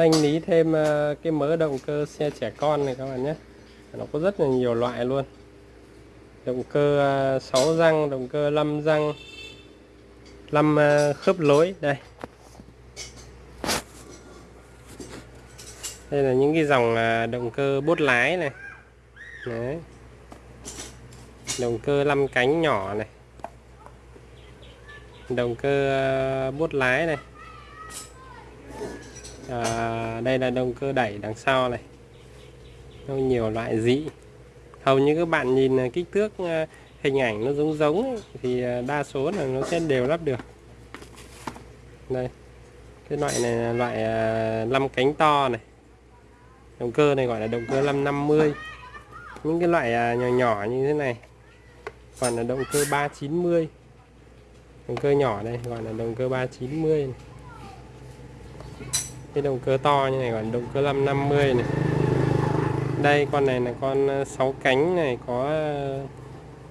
thanh lý thêm ờ, cái mớ động cơ xe trẻ con này các bạn nhé. Nó có rất là nhiều loại luôn. Động cơ ờ, 6 răng, động cơ 5 răng 5 ờ, khớp lối, đây. Đây là những cái dòng động cơ bốt lái này. Đấy. động cơ 5 cánh nhỏ này. Động cơ bốt lái này à, đây là động cơ đẩy đằng sau này. Nó nhiều loại dị hầu như các bạn nhìn ờ, kích thước ờ, hình ảnh nó giống giống ấy, thì đa số là nó sẽ đều lắp được. Đây. Cái loại này là loại 5 cánh to này. Động cơ này gọi là động cơ 550 những cái loại nhỏ nhỏ như thế này còn là động cơ 390 động cơ nhỏ đây gọi là động cơ 390 này cái động cơ to như này còn động cơ 550 này. Đây, con này là con ờ, 6 cánh này, có ờ,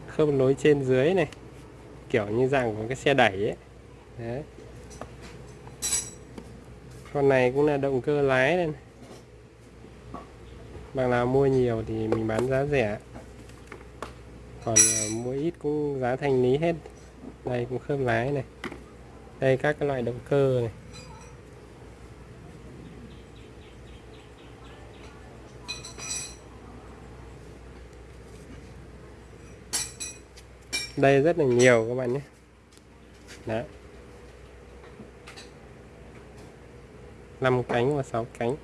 khớp nối trên dưới này. Kiểu như dạng của cái xe đẩy ấy. Đấy. con này cũng là động cơ lái đây này. bằng nào mua nhiều thì mình bán giá rẻ. Còn ờ, mua ít cũng giá thành lý hết. Đây cũng khớp lái này. Đây các cái loại động cơ này. Đây rất là nhiều các bạn nhé. Đấy. 5 cánh và 6 cánh.